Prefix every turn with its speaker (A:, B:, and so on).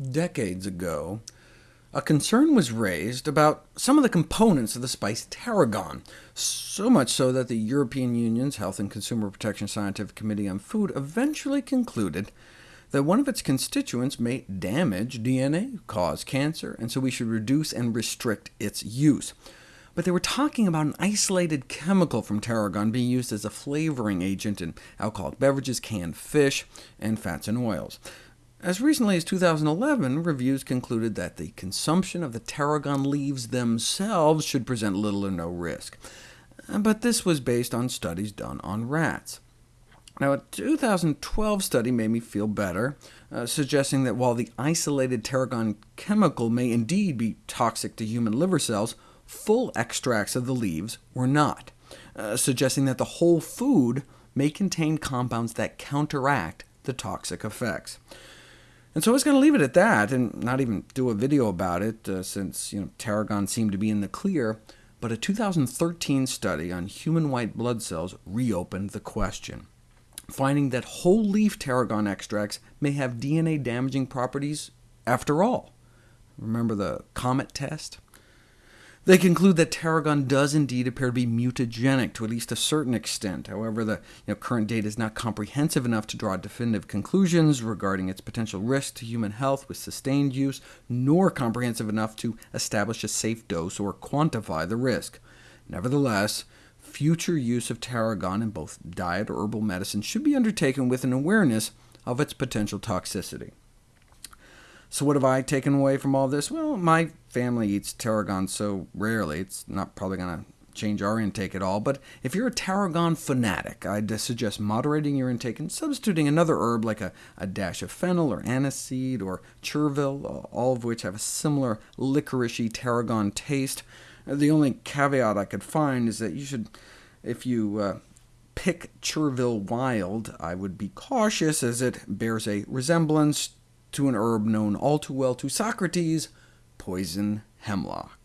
A: decades ago, a concern was raised about some of the components of the spice tarragon, so much so that the European Union's Health and Consumer Protection Scientific Committee on Food eventually concluded that one of its constituents may damage DNA, cause cancer, and so we should reduce and restrict its use. But they were talking about an isolated chemical from tarragon being used as a flavoring agent in alcoholic beverages, canned fish, and fats and oils. As recently as 2011, reviews concluded that the consumption of the tarragon leaves themselves should present little or no risk, but this was based on studies done on rats. Now, a 2012 study made me feel better, uh, suggesting that while the isolated tarragon chemical may indeed be toxic to human liver cells, full extracts of the leaves were not, uh, suggesting that the whole food may contain compounds that counteract the toxic effects. And so I was going to leave it at that, and not even do a video about it, uh, since you know, tarragon seemed to be in the clear, but a 2013 study on human white blood cells reopened the question, finding that whole leaf tarragon extracts may have DNA-damaging properties after all. Remember the COMET test? They conclude that tarragon does indeed appear to be mutagenic to at least a certain extent. However, the you know, current data is not comprehensive enough to draw definitive conclusions regarding its potential risk to human health with sustained use, nor comprehensive enough to establish a safe dose or quantify the risk. Nevertheless, future use of tarragon in both diet or herbal medicine should be undertaken with an awareness of its potential toxicity. So what have I taken away from all this? Well, my family eats tarragon so rarely, it's not probably going to change our intake at all, but if you're a tarragon fanatic, I'd suggest moderating your intake and substituting another herb like a, a dash of fennel or aniseed or chervil, all of which have a similar licoricey tarragon taste. The only caveat I could find is that you should, if you uh, pick chervil wild, I would be cautious as it bears a resemblance to an herb known all too well to Socrates, poison hemlock.